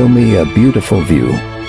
show me a beautiful view.